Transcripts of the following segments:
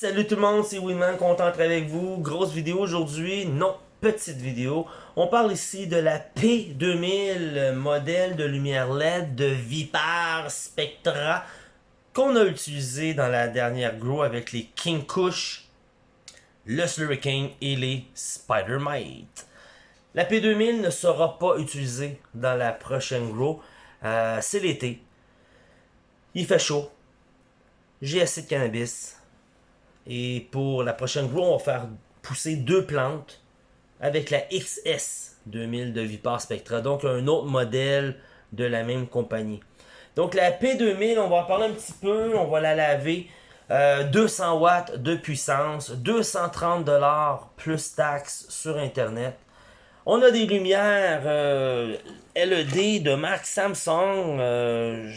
Salut tout le monde, c'est Winman, content d'être avec vous. Grosse vidéo aujourd'hui, non, petite vidéo. On parle ici de la P2000, modèle de lumière LED de Vipar Spectra qu'on a utilisé dans la dernière Grow avec les King Kush, le Slurricane et les Spider-Mite. La P2000 ne sera pas utilisée dans la prochaine Grow. Euh, c'est l'été. Il fait chaud. J'ai assez de cannabis et pour la prochaine grow, on va faire pousser deux plantes avec la XS 2000 de Vipar Spectra. Donc un autre modèle de la même compagnie. Donc la P2000, on va en parler un petit peu. On va la laver. 200 euh, watts de puissance, 230 dollars plus taxes sur internet. On a des lumières euh, LED de marque Samsung. Euh,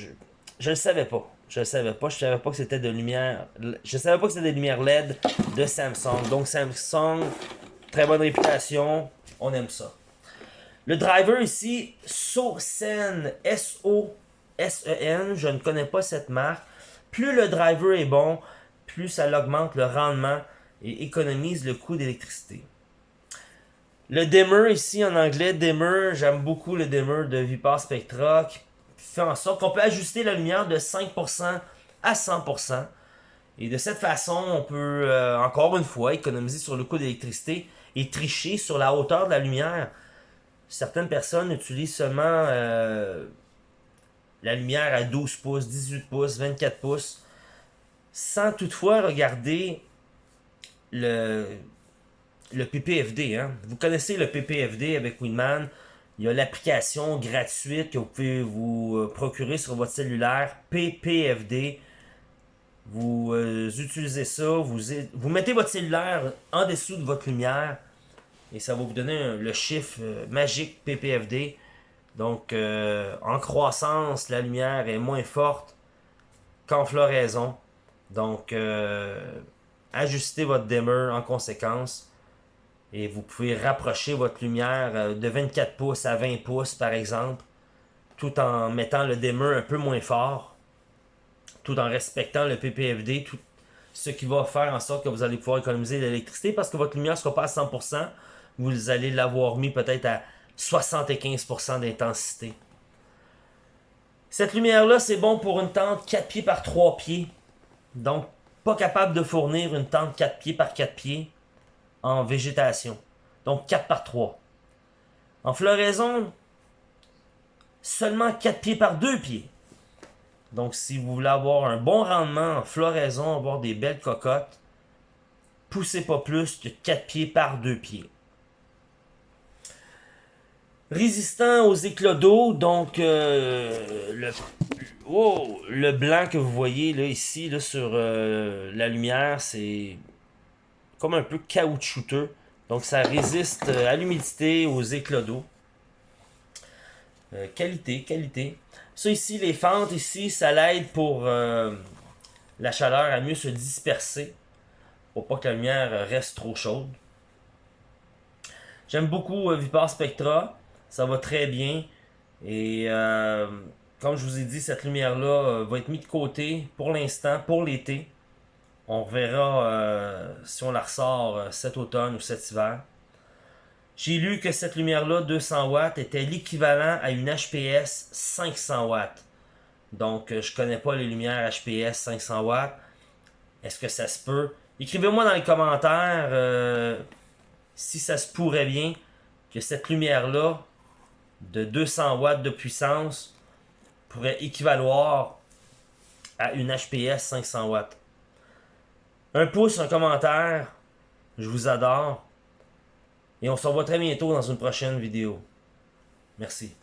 je ne savais pas. Je savais pas. Je savais pas que c'était de lumière. Je savais pas que c'était des lumières LED de Samsung. Donc Samsung, très bonne réputation. On aime ça. Le driver ici, SoSen, S-O-S-E-N. Je ne connais pas cette marque. Plus le driver est bon, plus ça augmente le rendement et économise le coût d'électricité. Le dimmer ici en anglais, dimmer, j'aime beaucoup le dimmer de Vipar Spectra fait en sorte qu'on peut ajuster la lumière de 5% à 100%. Et de cette façon, on peut, euh, encore une fois, économiser sur le coût d'électricité et tricher sur la hauteur de la lumière. Certaines personnes utilisent seulement euh, la lumière à 12 pouces, 18 pouces, 24 pouces, sans toutefois regarder le, le PPFD. Hein. Vous connaissez le PPFD avec Winman? Il y a l'application gratuite que vous pouvez vous euh, procurer sur votre cellulaire, PPFD. Vous euh, utilisez ça, vous, vous mettez votre cellulaire en dessous de votre lumière et ça va vous donner le chiffre euh, magique PPFD. Donc, en croissance, la lumière est moins forte qu'en floraison. Donc, ajustez votre dimmer en conséquence. Et vous pouvez rapprocher votre lumière euh, de 24 pouces à 20 pouces, par exemple, tout en mettant le dimmer un peu moins fort, tout en respectant le PPFD, tout ce qui va faire en sorte que vous allez pouvoir économiser l'électricité parce que votre lumière ne sera pas à 100%, vous allez l'avoir mis peut-être à 75% d'intensité. Cette lumière-là, c'est bon pour une tente 4 pieds par 3 pieds. Donc, pas capable de fournir une tente 4 pieds par 4 pieds en végétation. Donc 4 par 3. En floraison, seulement 4 pieds par 2 pieds. Donc si vous voulez avoir un bon rendement en floraison, avoir des belles cocottes, poussez pas plus que 4 pieds par 2 pieds. Résistant aux éclats d'eau, donc euh, le, oh, le blanc que vous voyez là ici là, sur euh, la lumière, c'est comme un peu caoutchouteux. Donc ça résiste euh, à l'humidité, aux éclats d'eau. Euh, qualité, qualité. Ça ici, les fentes ici, ça l'aide pour euh, la chaleur à mieux se disperser. Pour pas que la lumière reste trop chaude. J'aime beaucoup Vipar Spectra. Ça va très bien. Et comme je vous ai dit, cette lumière-là va être mise de côté pour l'instant, pour l'été. On verra euh, si on la ressort euh, cet automne ou cet hiver. J'ai lu que cette lumière-là, 200 watts, était l'équivalent à une HPS 500 watts. Donc, euh, je connais pas les lumières HPS 500 watts. Est-ce que ça se peut? Écrivez-moi dans les commentaires si ça se pourrait bien que cette lumière-là, de 200 watts de puissance, pourrait équivaloir à une HPS 500 watts. Un pouce, un commentaire. Je vous adore. Et on se revoit très bientôt dans une prochaine vidéo. Merci.